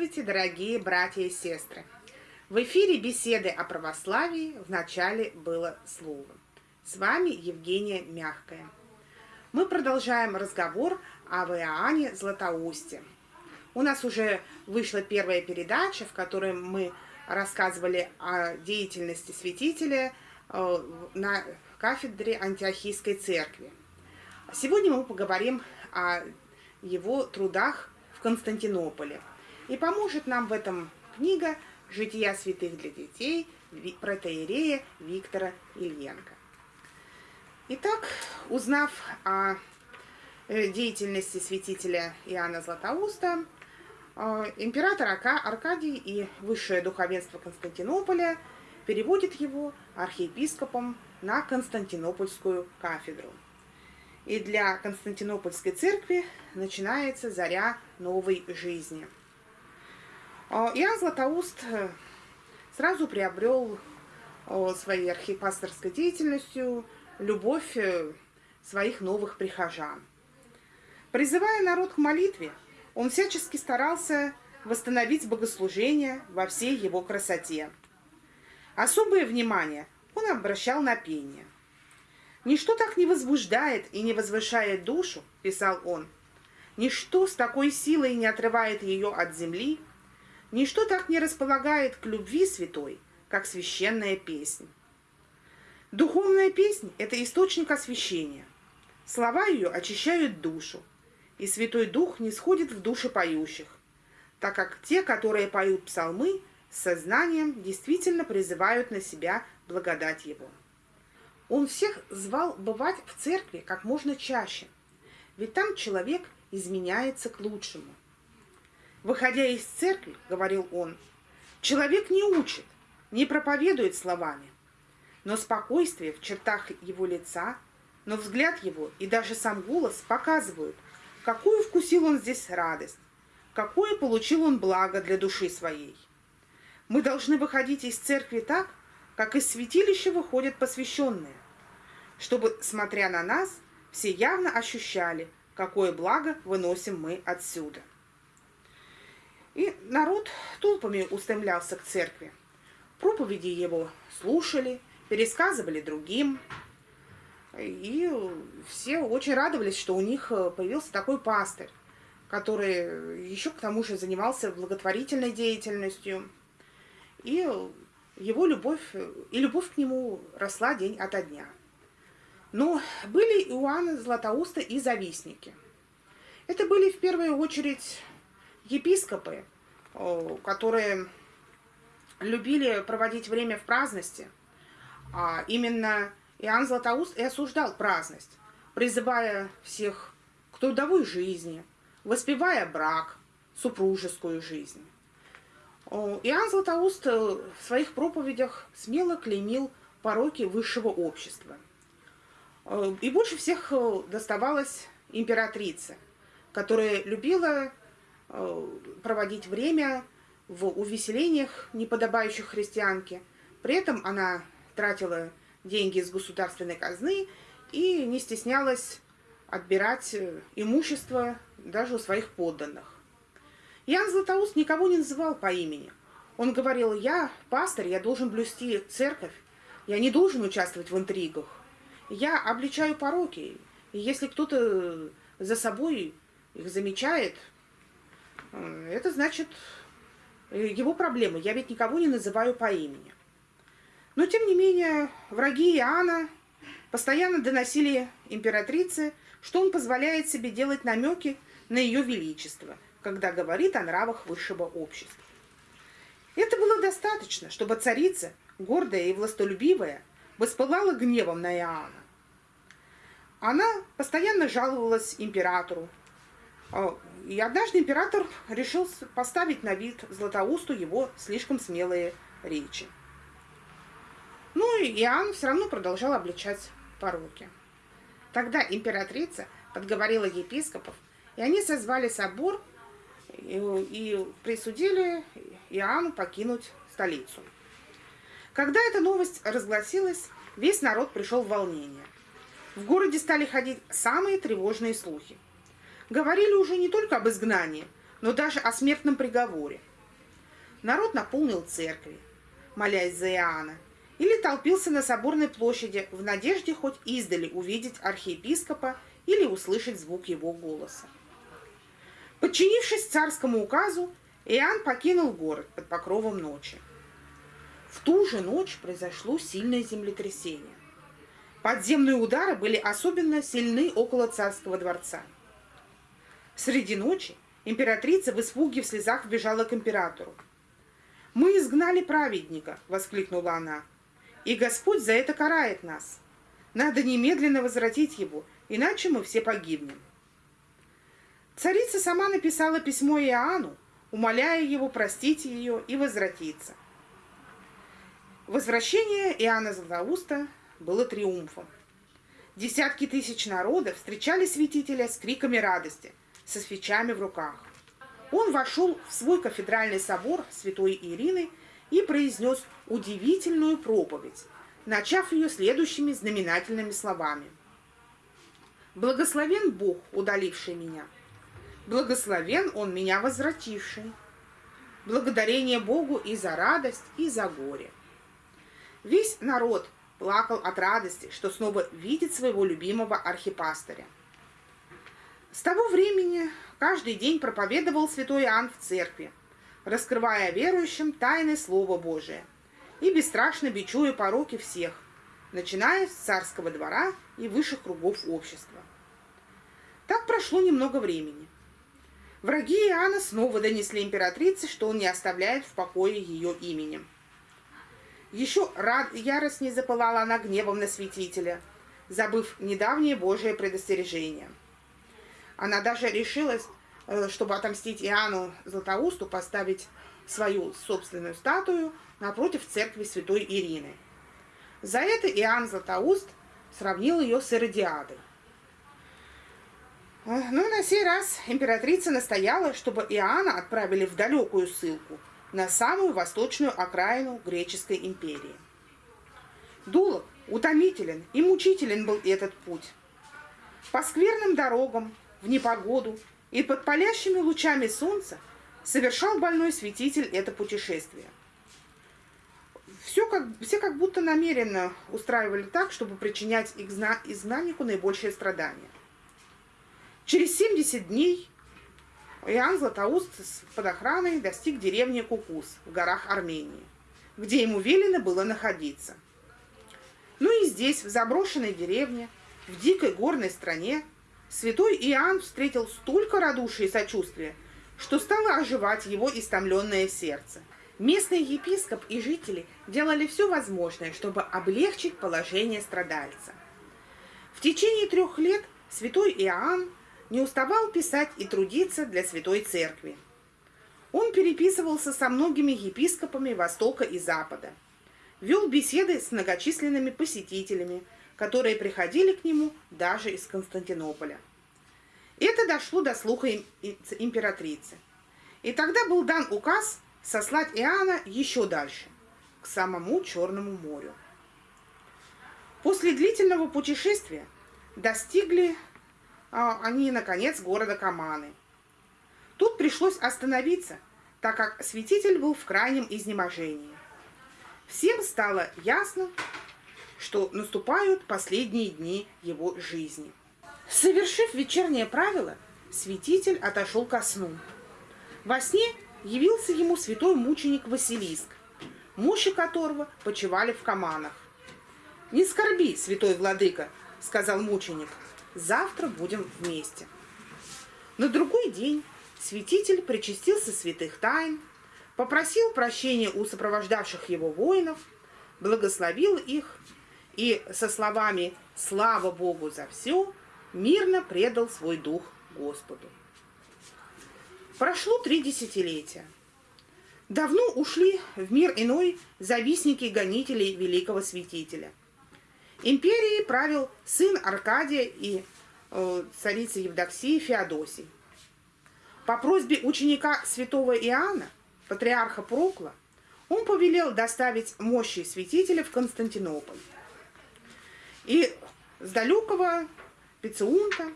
Здравствуйте, дорогие братья и сестры! В эфире беседы о православии в начале было слово. С вами Евгения Мягкая. Мы продолжаем разговор об Иоанне Златоусте. У нас уже вышла первая передача, в которой мы рассказывали о деятельности святителя э, на кафедре Антиохийской церкви. Сегодня мы поговорим о его трудах в Константинополе. И поможет нам в этом книга «Жития святых для детей» протеерея Виктора Ильенко. Итак, узнав о э, деятельности святителя Иоанна Златоуста, э, император Аркадий и высшее духовенство Константинополя переводит его архиепископом на Константинопольскую кафедру. И для Константинопольской церкви начинается заря новой жизни – Иоанн Златоуст э, сразу приобрел своей архипасторской деятельностью любовь э, своих новых прихожан. Призывая народ к молитве, он всячески старался восстановить богослужение во всей его красоте. Особое внимание он обращал на пение. «Ничто так не возбуждает и не возвышает душу», – писал он, – «ничто с такой силой не отрывает ее от земли, Ничто так не располагает к любви святой, как священная песня. Духовная песня – это источник освящения. Слова ее очищают душу, и Святой Дух не сходит в души поющих, так как те, которые поют псалмы, с сознанием действительно призывают на себя благодать Его. Он всех звал бывать в церкви как можно чаще, ведь там человек изменяется к лучшему. Выходя из церкви, говорил он, человек не учит, не проповедует словами, но спокойствие в чертах его лица, но взгляд его и даже сам голос показывают, какую вкусил он здесь радость, какое получил он благо для души своей. Мы должны выходить из церкви так, как из святилища выходят посвященные, чтобы, смотря на нас, все явно ощущали, какое благо выносим мы отсюда. И народ толпами устремлялся к церкви. Проповеди его слушали, пересказывали другим. И все очень радовались, что у них э, появился такой пастырь, который еще к тому же занимался благотворительной деятельностью. И его любовь, и любовь к нему росла день ото дня. Но были у Иоанна Златоуста и завистники. Это были в первую очередь епископы, которые любили проводить время в праздности, а именно Иоанн Златоуст и осуждал праздность, призывая всех к трудовой жизни, воспевая брак, супружескую жизнь. Иоанн Златоуст в своих проповедях смело клеймил пороки высшего общества. И больше всех доставалось императрице, которая любила Э, проводить время в увеселениях, неподобающих христианке. При этом она тратила деньги из государственной казны и не стеснялась отбирать э, имущество даже у своих подданных. Ян Златоуст никого не называл по имени. Он говорил, я пастор, я должен блюсти церковь, я не должен участвовать в интригах. Я обличаю пороки, и если кто-то за собой их замечает, это значит э, его проблемы. Я ведь никого не называю по имени. Но, тем не менее, враги Иоанна постоянно доносили императрице, что он позволяет себе делать намеки на ее величество, когда говорит о нравах высшего общества. Это было достаточно, чтобы царица, гордая и властолюбивая, воспылала гневом на Иоанна. Она постоянно жаловалась императору, а, и однажды император решил поставить на вид Златоусту его слишком смелые речи. Ну и Иоанн все равно продолжал обличать пороки. Тогда императрица подговорила епископов, и они созвали собор и, и присудили Иоанну покинуть столицу. Когда эта новость разгласилась, весь народ пришел в волнение. В городе стали ходить самые тревожные слухи – говорили уже не только об изгнании, но даже о смертном приговоре. народ наполнил церкви, молясь за Иоанна, или толпился на соборной площади в надежде хоть издали увидеть архиепископа или услышать звук его голоса. Подчинившись царскому указу, Иоанн покинул город под покровом ночи. В ту же ночь произошло сильное землетрясение. Подземные удары были особенно сильны около царского дворца. Среди ночи императрица в испуге в слезах бежала к императору. «Мы изгнали праведника!» — воскликнула она. «И Господь за это карает нас. Надо немедленно возвратить его, иначе мы все погибнем». Царица сама написала письмо Иоанну, умоляя его простить ее и возвратиться. Возвращение Иоанна Златоуста было триумфом. Десятки тысяч народа встречали святителя с криками радости, со свечами в руках. Он вошел в свой кафедральный собор святой Ирины и произнес удивительную проповедь, начав ее следующими знаменательными словами. «Благословен Бог, удаливший меня, благословен Он меня возвративший. Благодарение Богу и за радость, и за горе». Весь народ плакал от радости, что снова видит своего любимого архипастыря. С того времени каждый день проповедовал святой Иоанн в церкви, раскрывая верующим тайны Слова Божия и бесстрашно бичуя пороки всех, начиная с царского двора и высших кругов общества. Так прошло немного времени. Враги Иоанна снова донесли императрице, что он не оставляет в покое ее именем. Еще рад, яростней запылала она гневом на святителя, забыв недавнее Божие предостережение. Она даже решилась, э, чтобы отомстить Иоанну Златоусту, поставить свою собственную статую напротив церкви святой Ирины. За это Иоанн Златоуст сравнил ее с Иродиадой. Э, ну, на сей раз императрица настояла, чтобы Иоанна отправили в далекую ссылку – на самую восточную окраину греческой империи. Дулок утомителен и мучителен был этот путь. По скверным дорогам, в непогоду и под палящими лучами солнца совершал больной святитель это путешествие. Все как, все как будто намеренно устраивали так, чтобы причинять изгнаннику наибольшее страдание. Через 70 дней Иоанн Златоуст под охраной достиг деревни Кукус в горах Армении, где ему велено было находиться. Ну и здесь, в заброшенной деревне, в дикой горной стране, святой Иоанн встретил столько радушия и сочувствия, что стало оживать его истомленное сердце. Местный епископ и жители делали все возможное, чтобы облегчить положение страдальца. В течение трех лет святой Иоанн не уставал писать и трудиться для Святой Церкви. Он переписывался со многими епископами Востока и Запада, вел беседы с многочисленными посетителями, которые приходили к нему даже из Константинополя. Это дошло до слуха императрицы. И тогда был дан указ сослать Иоанна еще дальше, к самому Черному морю. После длительного путешествия достигли а, они, наконец, города Каманы. Тут пришлось остановиться, так как святитель был в крайнем изнеможении. Всем стало ясно, что наступают последние дни его жизни. Совершив вечернее правило, святитель отошел ко сну. Во сне явился ему святой мученик Василиск, мощи которого почивали в Каманах. «Не скорби, святой владыка», — сказал мученик, — Завтра будем вместе. На другой день святитель причастился святых тайн, попросил прощения у сопровождавших его воинов, благословил их и со словами «Слава Богу за все!» мирно предал свой дух Господу. Прошло три десятилетия. Давно ушли в мир иной завистники гонителей великого святителя. Империей правил сын Аркадия и э, царицы Евдоксии Феодосий. По просьбе ученика святого Иоанна, патриарха Прокла, он повелел доставить мощи святителя в Константинополь. И с далекого Пециунта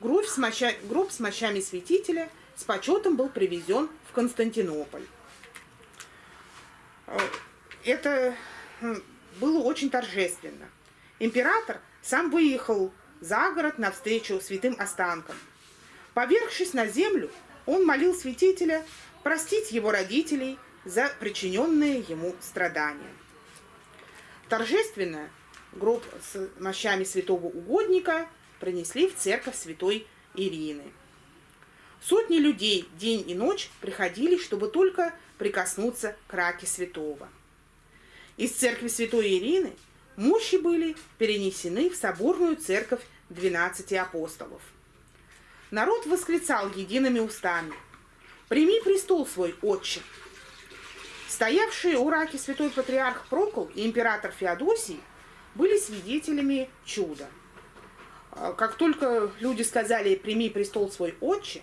гроб с, моща, гроб с мощами святителя с почетом был привезен в Константинополь. это было очень торжественно. Император сам выехал за город навстречу святым останкам. Повергшись на землю, он молил святителя простить его родителей за причиненные ему страдания. Торжественно гроб с мощами святого угодника принесли в церковь святой Ирины. Сотни людей день и ночь приходили, чтобы только прикоснуться к раке святого. Из церкви святой Ирины мощи были перенесены в соборную церковь 12 апостолов. Народ восклицал едиными устами «Прими престол свой, отче!» Стоявшие у раки святой патриарх Прокол и император Феодосий были свидетелями чуда. А, как только люди сказали «прими престол свой, отче»,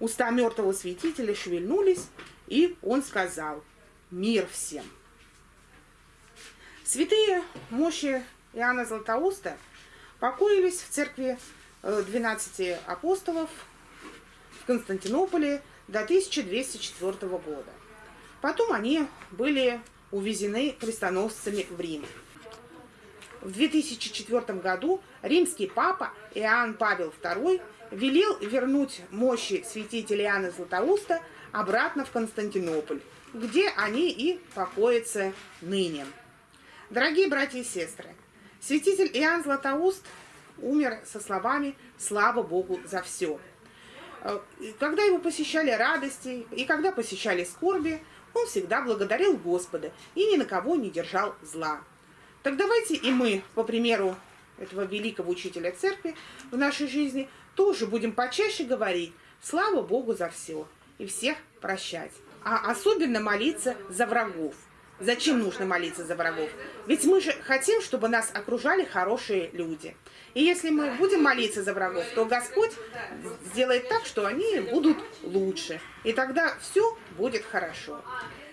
уста мертвого святителя шевельнулись, и он сказал «мир всем». Святые мощи Иоанна Златоуста покоились в церкви 12 э, апостолов в Константинополе до 1204 года. Потом они были увезены крестоносцами в Рим. В 2004 году римский папа Иоанн Павел II велел вернуть мощи святителя Иоанна Златоуста обратно в Константинополь, где они и покоятся ныне. Дорогие братья и сестры, святитель Иоанн Златоуст умер со словами «Слава Богу за все». Э, когда его посещали радости и когда посещали скорби, он всегда благодарил Господа и ни на кого не держал зла. Так давайте и мы, по примеру этого великого учителя церкви в нашей жизни, тоже будем почаще говорить «Слава Богу за все» и всех прощать. А особенно молиться за врагов – Зачем нужно молиться за врагов? Ведь мы же хотим, чтобы нас окружали хорошие люди. И если мы будем молиться за врагов, то Господь сделает так, что они будут лучше. И тогда все будет хорошо.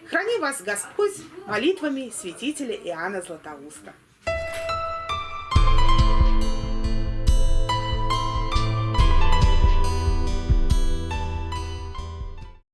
Храни вас Господь молитвами святителя Иоанна Златоуста.